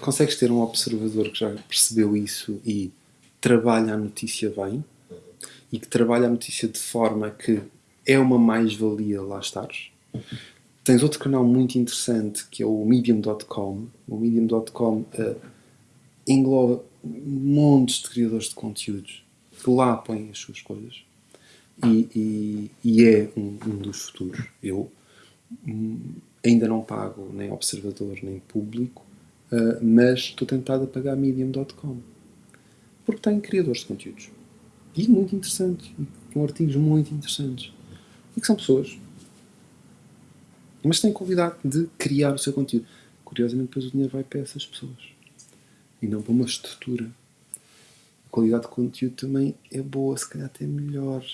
Consegues ter um observador que já percebeu isso e trabalha a notícia bem e que trabalha a notícia de forma que é uma mais-valia lá estares. Tens outro canal muito interessante que é o Medium.com. O Medium.com uh, engloba montes de criadores de conteúdos que lá põem as suas coisas e, e, e é um, um, dos futuros. Eu hum, ainda não pago nem observador nem público, uh, mas estou tentado a pagar Medium.com porque tem criadores de conteúdos. E muito interessantes, com artigos muito interessantes. E que são pessoas, mas têm convidado de criar o seu conteúdo. Curiosamente, depois o dinheiro vai para essas pessoas. E não para uma estrutura. A qualidade de conteúdo também é boa, se calhar até melhor.